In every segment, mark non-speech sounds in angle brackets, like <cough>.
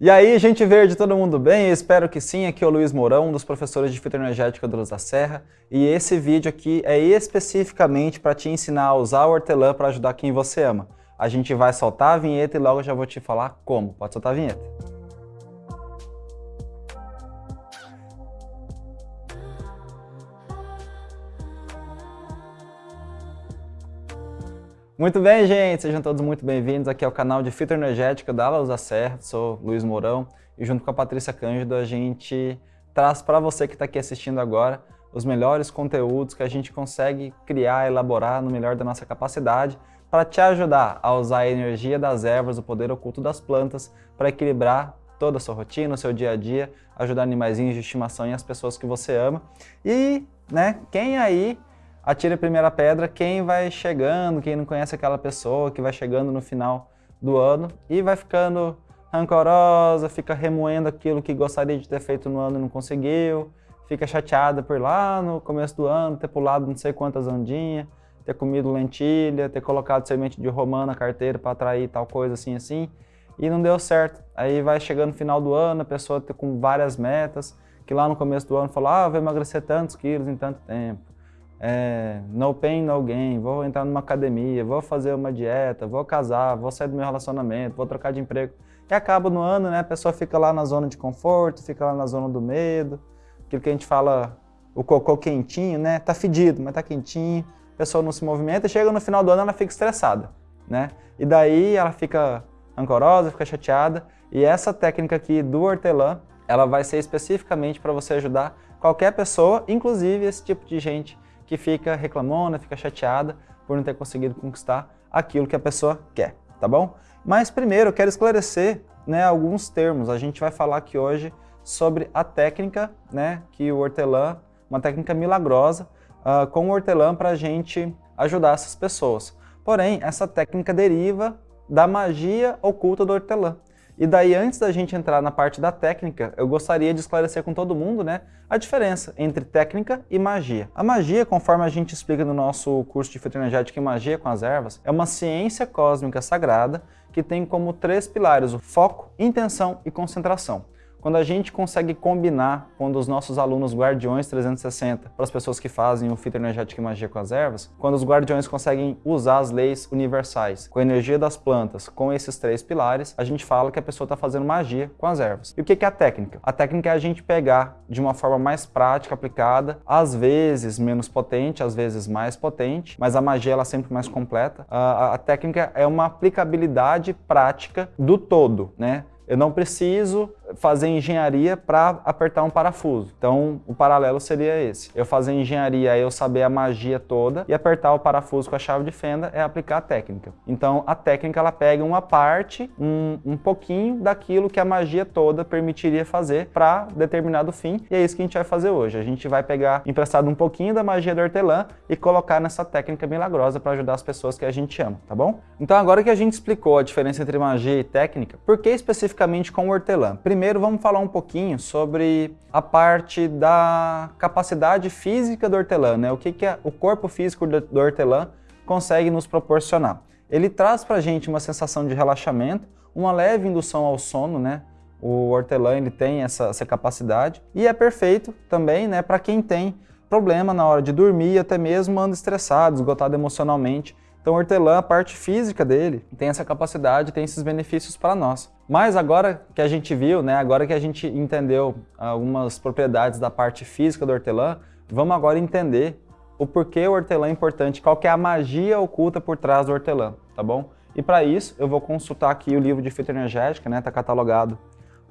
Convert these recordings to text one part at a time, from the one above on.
E aí, gente verde, todo mundo bem? Eu espero que sim. Aqui é o Luiz Mourão, um dos professores de fitoenergética do Luz da Serra. E esse vídeo aqui é especificamente para te ensinar a usar o hortelã para ajudar quem você ama. A gente vai soltar a vinheta e logo já vou te falar como. Pode soltar a vinheta. Muito bem, gente, sejam todos muito bem-vindos aqui ao canal de Fitoenergética da Luz da Serra, sou Luiz Mourão e junto com a Patrícia Cândido a gente traz para você que está aqui assistindo agora os melhores conteúdos que a gente consegue criar, elaborar no melhor da nossa capacidade para te ajudar a usar a energia das ervas, o poder oculto das plantas para equilibrar toda a sua rotina, o seu dia a dia, ajudar animaizinhos de estimação e as pessoas que você ama. E, né, quem aí atire a primeira pedra quem vai chegando, quem não conhece aquela pessoa, que vai chegando no final do ano e vai ficando rancorosa, fica remoendo aquilo que gostaria de ter feito no ano e não conseguiu, fica chateada por lá no começo do ano, ter pulado não sei quantas ondinhas, ter comido lentilha, ter colocado semente de romã na carteira para atrair tal coisa assim assim, e não deu certo. Aí vai chegando no final do ano, a pessoa tá com várias metas, que lá no começo do ano falou, ah, vou emagrecer tantos quilos em tanto tempo é, no pain, no gain, vou entrar numa academia, vou fazer uma dieta, vou casar, vou sair do meu relacionamento, vou trocar de emprego. E acaba no ano, né, a pessoa fica lá na zona de conforto, fica lá na zona do medo, aquilo que a gente fala, o cocô quentinho, né, tá fedido, mas tá quentinho, a pessoa não se movimenta, chega no final do ano ela fica estressada, né, e daí ela fica rancorosa, fica chateada, e essa técnica aqui do hortelã, ela vai ser especificamente para você ajudar qualquer pessoa, inclusive esse tipo de gente que fica reclamona, fica chateada por não ter conseguido conquistar aquilo que a pessoa quer, tá bom? Mas primeiro eu quero esclarecer né, alguns termos. A gente vai falar aqui hoje sobre a técnica né, que o hortelã, uma técnica milagrosa, uh, com o hortelã para a gente ajudar essas pessoas. Porém, essa técnica deriva da magia oculta do hortelã. E daí, antes da gente entrar na parte da técnica, eu gostaria de esclarecer com todo mundo né, a diferença entre técnica e magia. A magia, conforme a gente explica no nosso curso de fitoenergética e magia com as ervas, é uma ciência cósmica sagrada que tem como três pilares o foco, intenção e concentração. Quando a gente consegue combinar, quando os nossos alunos Guardiões 360, para as pessoas que fazem o fitoenergético e magia com as ervas, quando os Guardiões conseguem usar as leis universais, com a energia das plantas, com esses três pilares, a gente fala que a pessoa está fazendo magia com as ervas. E o que é a técnica? A técnica é a gente pegar de uma forma mais prática, aplicada, às vezes menos potente, às vezes mais potente, mas a magia ela é sempre mais completa. A, a, a técnica é uma aplicabilidade prática do todo, né? Eu não preciso fazer engenharia para apertar um parafuso. Então, o paralelo seria esse. Eu fazer engenharia eu saber a magia toda e apertar o parafuso com a chave de fenda é aplicar a técnica. Então, a técnica ela pega uma parte, um, um pouquinho daquilo que a magia toda permitiria fazer para determinado fim e é isso que a gente vai fazer hoje. A gente vai pegar emprestado um pouquinho da magia do hortelã e colocar nessa técnica milagrosa para ajudar as pessoas que a gente ama, tá bom? Então, agora que a gente explicou a diferença entre magia e técnica, por que especificamente com o hortelã? Primeiro vamos falar um pouquinho sobre a parte da capacidade física do hortelã, né? o que, que é, o corpo físico do hortelã consegue nos proporcionar. Ele traz para a gente uma sensação de relaxamento, uma leve indução ao sono, né? O hortelã ele tem essa, essa capacidade e é perfeito também né, para quem tem problema na hora de dormir, até mesmo anda estressado, esgotado emocionalmente. Então o hortelã, a parte física dele, tem essa capacidade, tem esses benefícios para nós. Mas agora que a gente viu, né, agora que a gente entendeu algumas propriedades da parte física do hortelã, vamos agora entender o porquê o hortelã é importante, qual que é a magia oculta por trás do hortelã, tá bom? E para isso eu vou consultar aqui o livro de fitoenergética, né, tá catalogado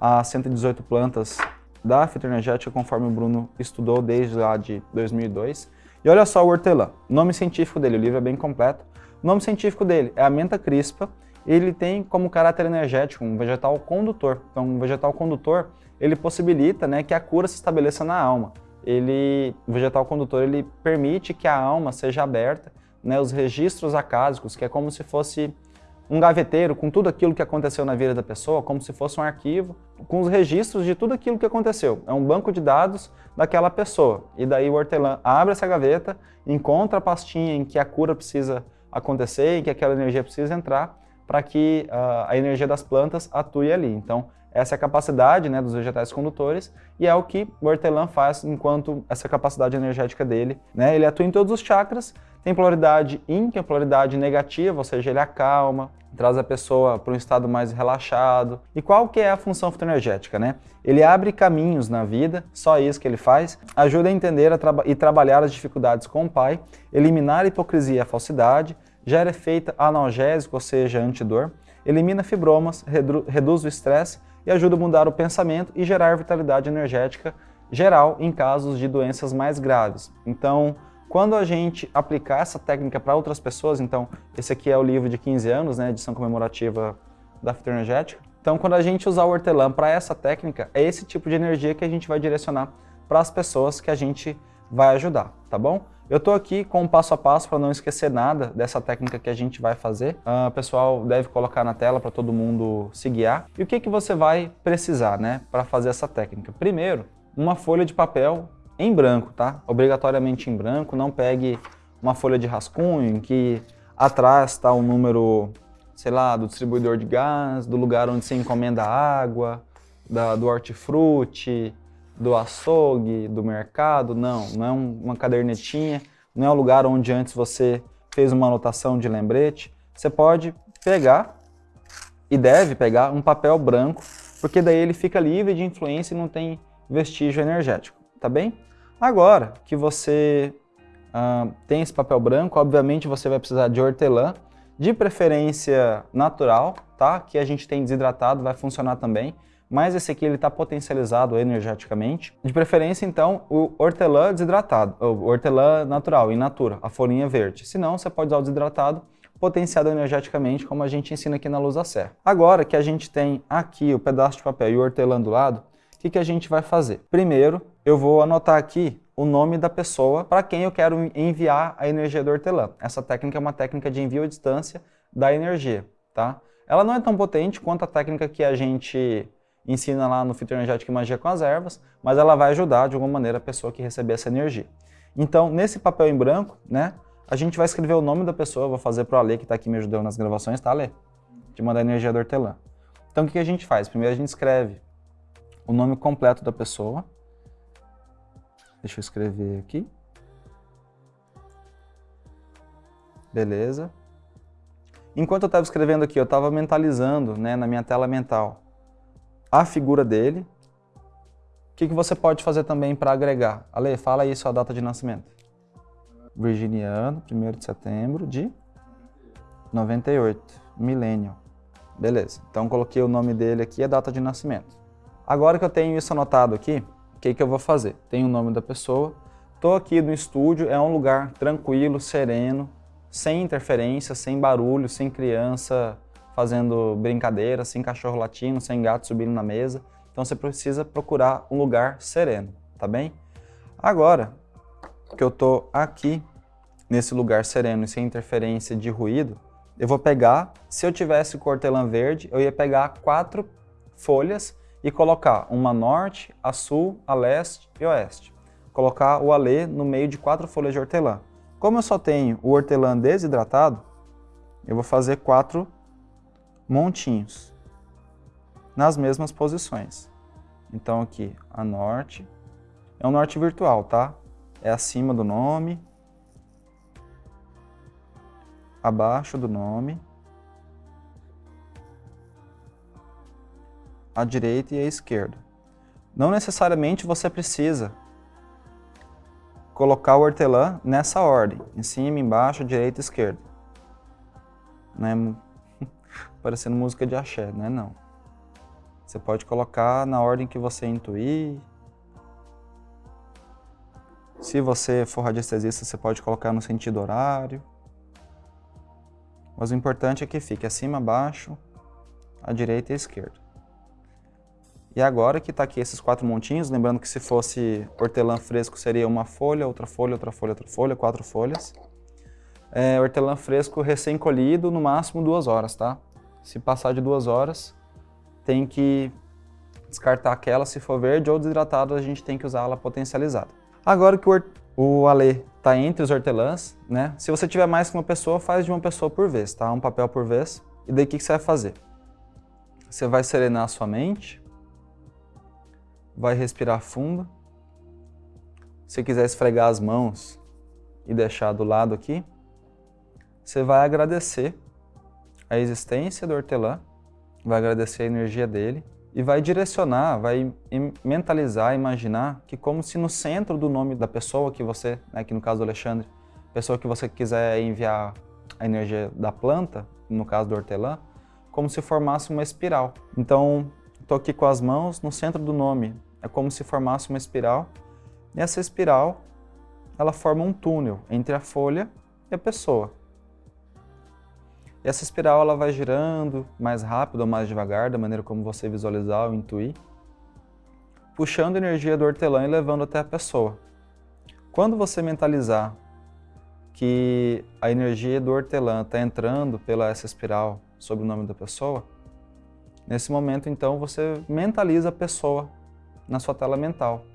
a 118 plantas da fitoenergética, conforme o Bruno estudou desde lá de 2002. E olha só o hortelã, nome científico dele, o livro é bem completo, o nome científico dele é a menta crispa. Ele tem como caráter energético um vegetal condutor. Então, um vegetal condutor, ele possibilita né, que a cura se estabeleça na alma. Ele, o vegetal condutor ele permite que a alma seja aberta, né, os registros acásicos, que é como se fosse um gaveteiro com tudo aquilo que aconteceu na vida da pessoa, como se fosse um arquivo, com os registros de tudo aquilo que aconteceu. É um banco de dados daquela pessoa. E daí o hortelã abre essa gaveta, encontra a pastinha em que a cura precisa acontecer e que aquela energia precisa entrar para que uh, a energia das plantas atue ali. Então, essa é a capacidade né, dos vegetais condutores e é o que o hortelã faz enquanto essa capacidade energética dele. Né, ele atua em todos os chakras, tem polaridade yin, que é polaridade negativa, ou seja, ele acalma, traz a pessoa para um estado mais relaxado. E qual que é a função fitoenergética? Né? Ele abre caminhos na vida, só isso que ele faz, ajuda a entender a e trabalhar as dificuldades com o pai, eliminar a hipocrisia e a falsidade, gera efeito analgésico, ou seja, antidor, elimina fibromas, redu reduz o estresse e ajuda a mudar o pensamento e gerar vitalidade energética geral em casos de doenças mais graves. Então, quando a gente aplicar essa técnica para outras pessoas, então, esse aqui é o livro de 15 anos, né, edição comemorativa da fitoenergética. Então, quando a gente usar o hortelã para essa técnica, é esse tipo de energia que a gente vai direcionar para as pessoas que a gente vai ajudar, tá bom? Eu estou aqui com um passo a passo para não esquecer nada dessa técnica que a gente vai fazer. O pessoal deve colocar na tela para todo mundo se guiar. E o que, que você vai precisar né, para fazer essa técnica? Primeiro, uma folha de papel em branco, tá? Obrigatoriamente em branco, não pegue uma folha de rascunho em que atrás está o número, sei lá, do distribuidor de gás, do lugar onde você encomenda água, da, do hortifruti, do açougue, do mercado, não, não é uma cadernetinha, não é o lugar onde antes você fez uma anotação de lembrete. Você pode pegar e deve pegar um papel branco, porque daí ele fica livre de influência e não tem vestígio energético, tá bem? Agora que você uh, tem esse papel branco, obviamente você vai precisar de hortelã, de preferência natural, tá? Que a gente tem desidratado, vai funcionar também. Mas esse aqui ele está potencializado energeticamente. De preferência, então, o hortelã desidratado, o hortelã natural, in natura, a folhinha verde. Se não, você pode usar o desidratado, potenciado energeticamente, como a gente ensina aqui na Luz da Serra. Agora que a gente tem aqui o pedaço de papel e o hortelã do lado, que, que a gente vai fazer? Primeiro, eu vou anotar aqui o nome da pessoa para quem eu quero enviar a energia do hortelã. Essa técnica é uma técnica de envio à distância da energia, tá? Ela não é tão potente quanto a técnica que a gente ensina lá no Fitoenergética e Magia com as Ervas, mas ela vai ajudar de alguma maneira a pessoa que receber essa energia. Então, nesse papel em branco, né, a gente vai escrever o nome da pessoa, vou fazer para o Ale, que está aqui me ajudando nas gravações, tá, Ale? De mandar energia do hortelã. Então, o que a gente faz? Primeiro a gente escreve o nome completo da pessoa. Deixa eu escrever aqui. Beleza. Enquanto eu estava escrevendo aqui, eu estava mentalizando né, na minha tela mental a figura dele. O que, que você pode fazer também para agregar? Ale, fala aí sua data de nascimento. Virginiano, 1 de setembro de 98, millennial. Beleza, então coloquei o nome dele aqui e a data de nascimento. Agora que eu tenho isso anotado aqui, o que, que eu vou fazer? Tenho o nome da pessoa, estou aqui no estúdio, é um lugar tranquilo, sereno, sem interferência, sem barulho, sem criança fazendo brincadeira, sem cachorro latindo, sem gato subindo na mesa. Então você precisa procurar um lugar sereno, tá bem? Agora que eu estou aqui, nesse lugar sereno e sem interferência de ruído, eu vou pegar, se eu tivesse o hortelã verde, eu ia pegar quatro folhas e colocar uma norte, a sul, a leste e oeste. Colocar o alê no meio de quatro folhas de hortelã. Como eu só tenho o hortelã desidratado, eu vou fazer quatro montinhos nas mesmas posições. Então aqui, a norte, é um norte virtual, tá? É acima do nome, abaixo do nome, à direita e à esquerda. Não necessariamente você precisa colocar o hortelã nessa ordem, em cima, embaixo, direita e esquerda. Né? <laughs> Parecendo música de axé, né? Não. Você pode colocar na ordem que você intuir. Se você for radiestesista, você pode colocar no sentido horário. Mas o importante é que fique acima, abaixo, à direita e à esquerda. E agora que está aqui esses quatro montinhos, lembrando que se fosse hortelã fresco seria uma folha, outra folha, outra folha, outra folha, quatro folhas. É, hortelã fresco recém-colhido, no máximo duas horas, tá? Se passar de duas horas, tem que descartar aquela, se for verde ou desidratado, a gente tem que usar ela potencializada. Agora que o, o alê está entre os hortelãs, né? Se você tiver mais que uma pessoa, faz de uma pessoa por vez, tá? Um papel por vez. E daí o que, que você vai fazer? Você vai serenar a sua mente, vai respirar fundo. Se quiser esfregar as mãos e deixar do lado aqui, você vai agradecer a existência do hortelã, vai agradecer a energia dele e vai direcionar, vai mentalizar, imaginar que como se no centro do nome da pessoa que você, né, aqui no caso do Alexandre, pessoa que você quiser enviar a energia da planta, no caso do hortelã, como se formasse uma espiral. Então, estou aqui com as mãos no centro do nome, é como se formasse uma espiral, e essa espiral, ela forma um túnel entre a folha e a pessoa. E essa espiral ela vai girando mais rápido ou mais devagar, da maneira como você visualizar ou intuir, puxando energia do hortelã e levando até a pessoa. Quando você mentalizar que a energia do hortelã está entrando pela essa espiral sob o nome da pessoa, nesse momento então você mentaliza a pessoa na sua tela mental.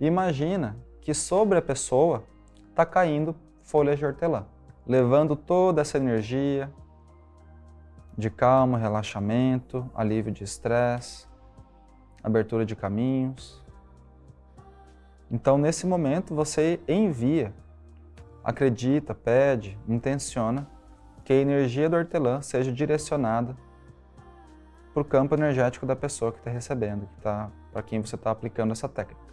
Imagina que sobre a pessoa está caindo folhas de hortelã, levando toda essa energia de calma, relaxamento, alívio de estresse, abertura de caminhos. Então, nesse momento, você envia acredita, pede, intenciona que a energia do hortelã seja direcionada para o campo energético da pessoa que está recebendo, que tá, para quem você está aplicando essa técnica.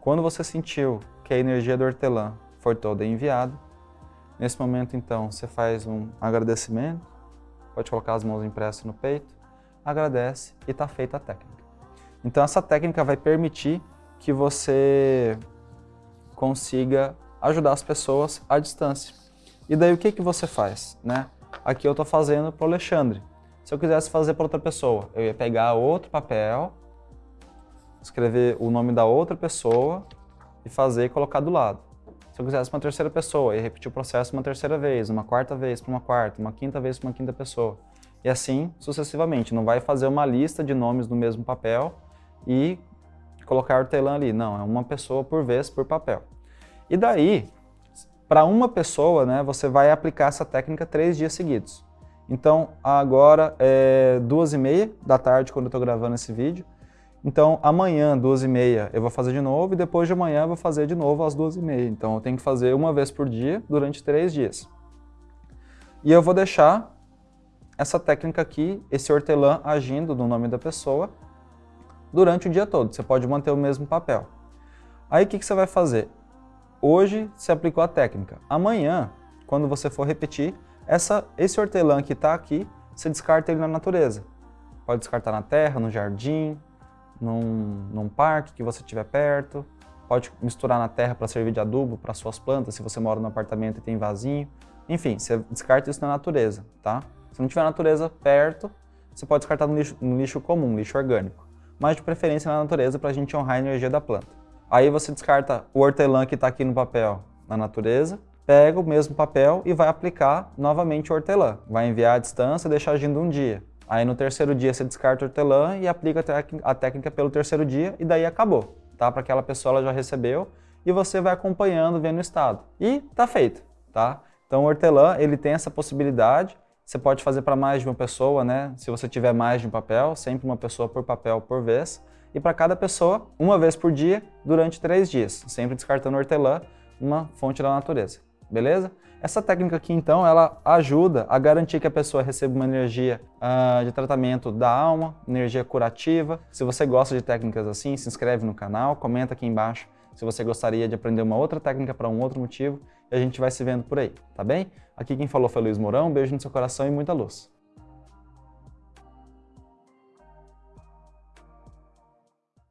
Quando você sentiu que a energia do hortelã foi toda enviada, nesse momento então você faz um agradecimento, pode colocar as mãos impressas no peito, agradece e está feita a técnica. Então essa técnica vai permitir que você consiga ajudar as pessoas à distância. E daí o que, que você faz? Né? Aqui eu estou fazendo para o Alexandre. Se eu quisesse fazer para outra pessoa, eu ia pegar outro papel, escrever o nome da outra pessoa e fazer e colocar do lado. Se eu quisesse uma terceira pessoa, ia repetir o processo uma terceira vez, uma quarta vez para uma quarta, uma quinta vez para uma quinta pessoa. E assim sucessivamente. Não vai fazer uma lista de nomes no mesmo papel e colocar hortelã ali. Não, é uma pessoa por vez, por papel. E daí, para uma pessoa, né, você vai aplicar essa técnica três dias seguidos. Então, agora é duas e meia da tarde, quando eu estou gravando esse vídeo. Então, amanhã, duas e meia, eu vou fazer de novo e depois de amanhã eu vou fazer de novo às duas e meia. Então, eu tenho que fazer uma vez por dia durante três dias. E eu vou deixar essa técnica aqui, esse hortelã agindo no nome da pessoa, durante o dia todo. Você pode manter o mesmo papel. Aí o que, que você vai fazer? Hoje você aplicou a técnica. Amanhã, quando você for repetir, essa, esse hortelã que está aqui, você descarta ele na natureza. Pode descartar na terra, no jardim, num, num parque que você tiver perto. Pode misturar na terra para servir de adubo para suas plantas, se você mora no apartamento e tem vasinho. Enfim, você descarta isso na natureza, tá? Se não tiver natureza perto, você pode descartar no lixo, no lixo comum, lixo orgânico mas de preferência na natureza para a gente honrar a energia da planta. Aí você descarta o hortelã que está aqui no papel na natureza, pega o mesmo papel e vai aplicar novamente o hortelã. Vai enviar à distância e deixar agindo um dia. Aí no terceiro dia você descarta o hortelã e aplica a técnica pelo terceiro dia e daí acabou. Tá? Para aquela pessoa ela já recebeu e você vai acompanhando, vendo o estado. E tá feito. Tá? Então o hortelã ele tem essa possibilidade você pode fazer para mais de uma pessoa, né? Se você tiver mais de um papel, sempre uma pessoa por papel por vez. E para cada pessoa, uma vez por dia, durante três dias, sempre descartando hortelã, uma fonte da natureza. Beleza? Essa técnica aqui, então, ela ajuda a garantir que a pessoa receba uma energia uh, de tratamento da alma, energia curativa. Se você gosta de técnicas assim, se inscreve no canal, comenta aqui embaixo se você gostaria de aprender uma outra técnica para um outro motivo, e a gente vai se vendo por aí, tá bem? Aqui quem falou foi Luiz Mourão, um beijo no seu coração e muita luz.